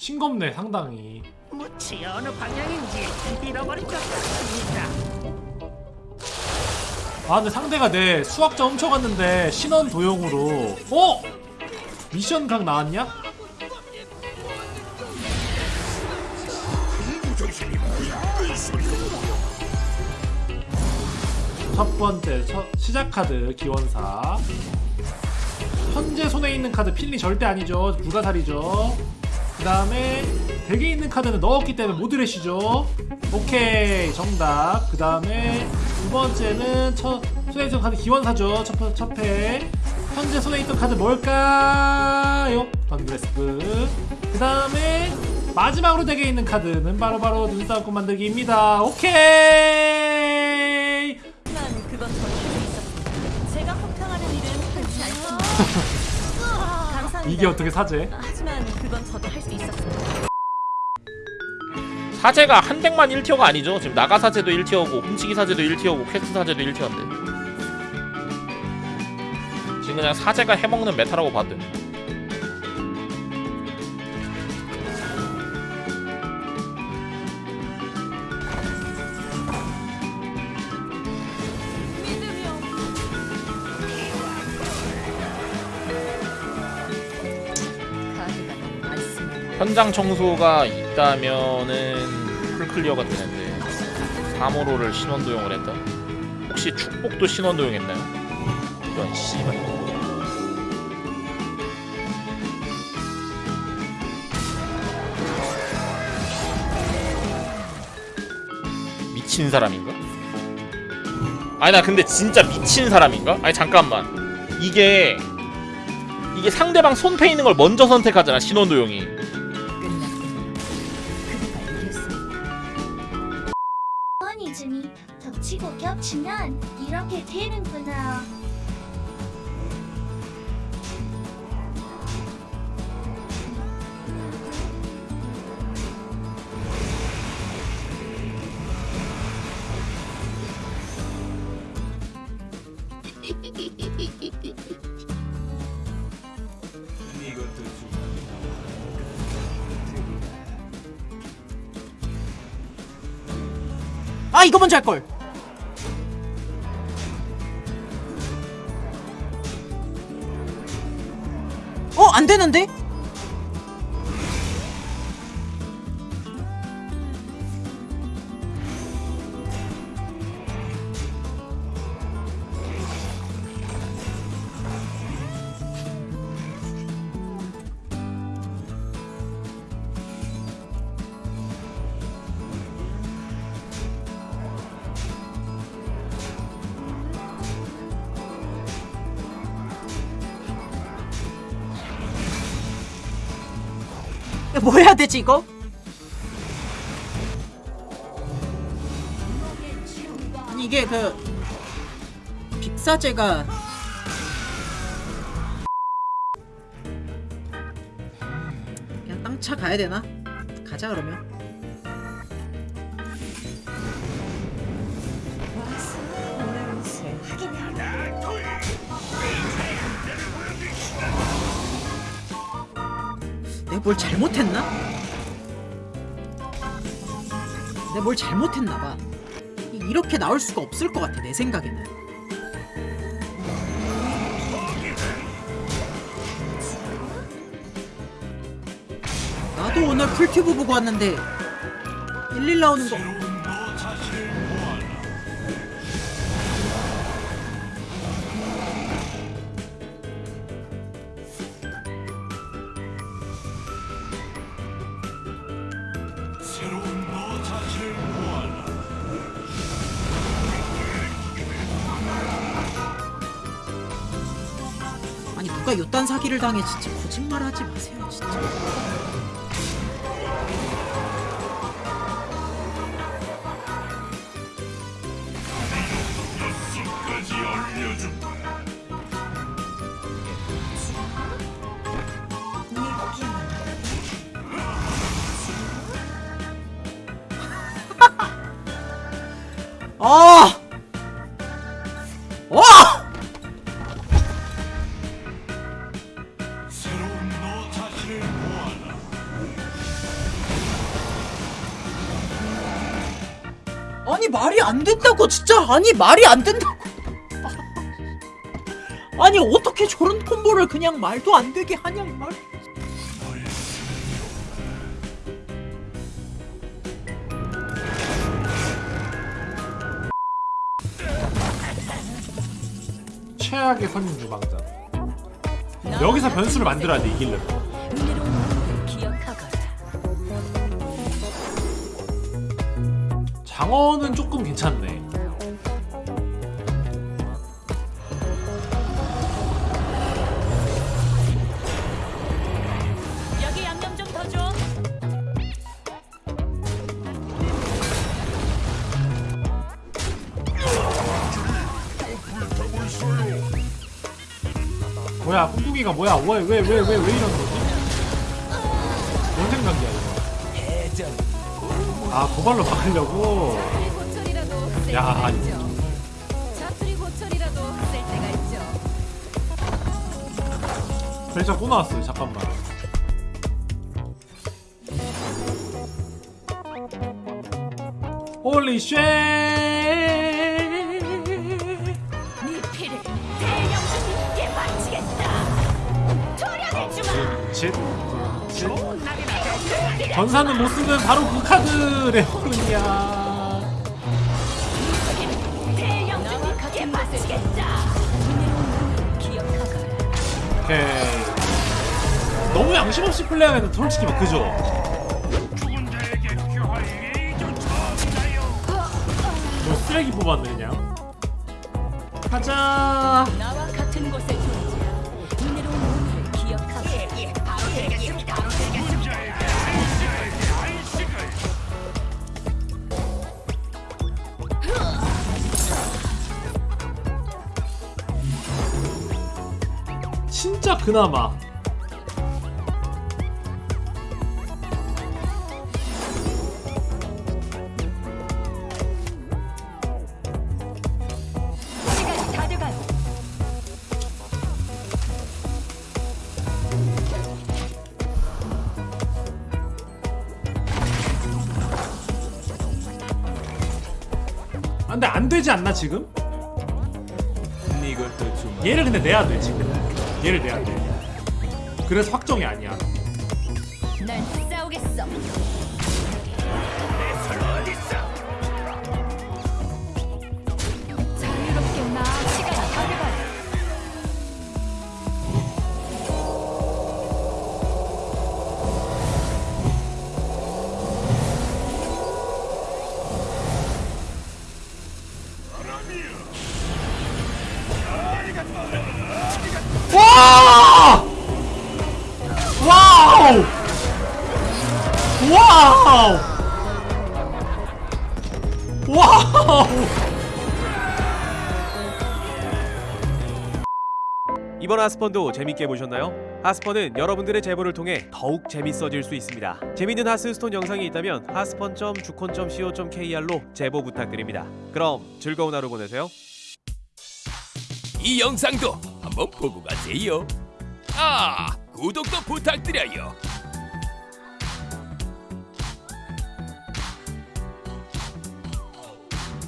싱겁네 상당히 무치 어느 방향인지 잃어버린 것 같습니다. 아 근데 상대가 내 수학자 훔쳐갔는데 신원 도용으로 어? 미션 각 나왔냐? 첫 번째 첫, 시작 카드 기원사 현재 손에 있는 카드 필리 절대 아니죠 불가사리죠 그 다음에 덱에 있는 카드는 넣었기 때문에 모드레시죠 오케이 정답 그 다음에 두 번째는 첫 손에 있던 카드 기원사죠 첫, 번- 첫 회. 현재 손에 있던 카드 뭘까요? 던그레스프 그 다음에 마지막으로 덱에 있는 카드는 바로바로 눈싸움 만들기입니다 오케이 그건. 제가 일은 흔치. 이게 어떻게 사제? 그건 저도 할 수 있었습니다. 사제가 한 deck만 1tier가 아니죠 지금 나가 사제도 1tier고 훔치기 사제도 1tier고 퀘스트 사제도 1tier인데 지금 그냥 사제가 해먹는 meta라고 봐도 돼. 현장 청소가 있다면은 풀클리어가 되는데 3호로를 신원 도용을 했다 혹시 축복도 신원 도용했나요? 이런 씨발 미친 사람인가? 아니 나 근데 진짜 미친 사람인가? 아니 잠깐만 이게 이게 상대방 손패 있는 걸 먼저 선택하잖아 신원 도용이 겹치면 이렇게 되는구나. 아 이거 먼저 할걸 안 되는데? 뭐 해야 되지 이거? 아니 이게 그 빅사제가 그냥 땅차 가야 되나? 가자 그러면 뭘 잘못했나? 내가 뭘 잘못했나봐 이렇게 나올 수가 없을 것 같아 내 생각에는 나도 오늘 풀튜브 보고 왔는데 일일 나오는 거 누가 요딴 사기를 당해 진짜 거짓말 하지 마세요 진짜 아! 아니 말이 안 된다고 진짜 아니 말이 안 된다고 아니 어떻게 저런 콤보를 그냥 말도 안 되게 하냐 이 말. 최악의 선임 주방장. 여기서 변수를 만들어야 돼 이기려면. 장어는 조금 괜찮네. 여기 양념 좀 더 줘. 뭐야 꿍꿍이가 뭐야 왜 왜 왜 왜 왜 이런 거지? 아 고발로 막으려고 야. 벨자 또 나왔어요 잠깐만 홀리 쉐네 피를 전사는 못쓰는 바로 그 카드 마음을 기억하거라. 오케이 너무 양심 없이 플레이하면 솔직히 막 그죠? 뭐 쓰레기 뽑았네 그냥 가자 진짜 그나마 돼가요. 아, 근데 안 되지 않나 지금? 얘를 근데 내야 돼 지금 얘를 내야 돼 그래서 확정이 아니야 난 싸우겠어. 이번 하스펀도 재밌게 보셨나요? 하스펀은 여러분들의 제보를 통해 더욱 재밌어질 수 있습니다. 재밌는 하스스톤 영상이 있다면 하스펀.주콘.co.kr로 제보 부탁드립니다. 그럼 즐거운 하루 보내세요. 이 영상도 한번 보고 가세요. 아, 구독도 부탁드려요.